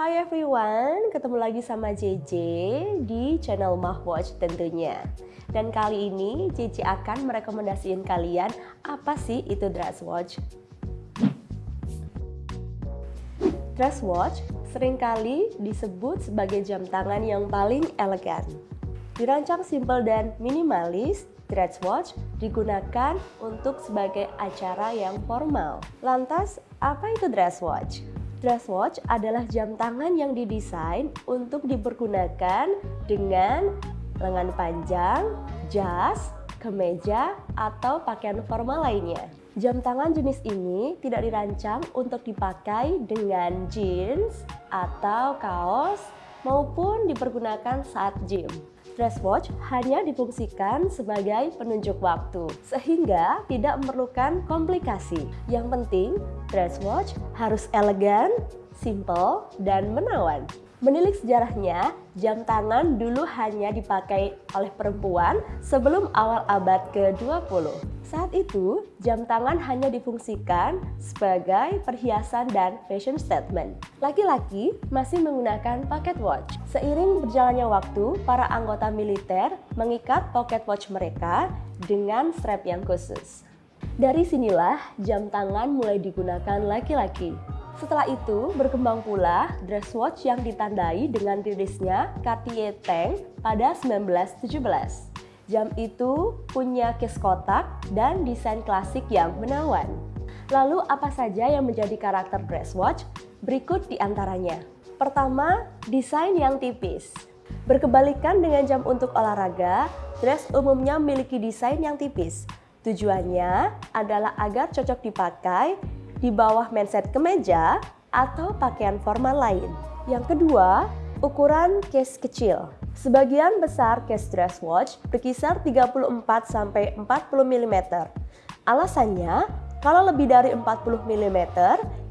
Hai everyone, ketemu lagi sama JJ di channel Mahwatch tentunya. Dan kali ini JJ akan merekomendasikan kalian apa sih itu dress watch. Dress watch sering kali disebut sebagai jam tangan yang paling elegan. Dirancang simple dan minimalis, dress watch digunakan untuk sebagai acara yang formal. Lantas, apa itu dress watch? Dress watch adalah jam tangan yang didesain untuk dipergunakan dengan lengan panjang, jas, kemeja, atau pakaian formal lainnya. Jam tangan jenis ini tidak dirancang untuk dipakai dengan jeans atau kaos maupun dipergunakan saat gym. Dress watch hanya difungsikan sebagai penunjuk waktu, sehingga tidak memerlukan komplikasi. Yang penting, dress watch harus elegan, simple, dan menawan. Menilik sejarahnya, jam tangan dulu hanya dipakai oleh perempuan sebelum awal abad ke-20. Saat itu, jam tangan hanya difungsikan sebagai perhiasan dan fashion statement. Laki-laki masih menggunakan pocket watch. Seiring berjalannya waktu, para anggota militer mengikat pocket watch mereka dengan strap yang khusus. Dari sinilah jam tangan mulai digunakan laki-laki. Setelah itu, berkembang pula dress watch yang ditandai dengan rilisnya Cartier Tank pada 1917. Jam itu punya case kotak dan desain klasik yang menawan. Lalu apa saja yang menjadi karakter dress watch? Berikut di antaranya. Pertama, desain yang tipis. Berkebalikan dengan jam untuk olahraga, dress umumnya memiliki desain yang tipis. Tujuannya adalah agar cocok dipakai di bawah mindset kemeja atau pakaian formal lain. Yang kedua, ukuran case kecil. Sebagian besar case dress watch berkisar 34 sampai 40 mm. Alasannya, kalau lebih dari 40 mm,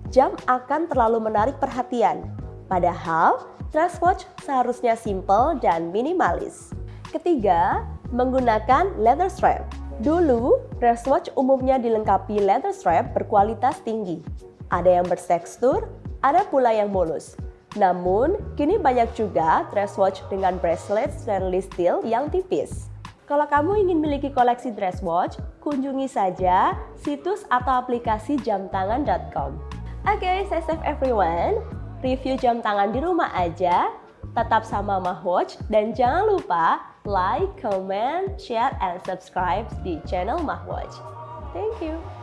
jam akan terlalu menarik perhatian. Padahal, dress watch seharusnya simple dan minimalis. Ketiga, menggunakan leather strap. Dulu, dress watch umumnya dilengkapi leather strap berkualitas tinggi. Ada yang bertekstur, ada pula yang mulus. Namun, kini banyak juga dress watch dengan bracelet stainless steel yang tipis. Kalau kamu ingin memiliki koleksi dress watch, kunjungi saja situs atau aplikasi jamtangan.com. Oke, okay, stay safe everyone. Review jam tangan di rumah aja. Tetap sama Mahwatch dan jangan lupa like, comment, share, and subscribe the channel Mahwatch. Thank you.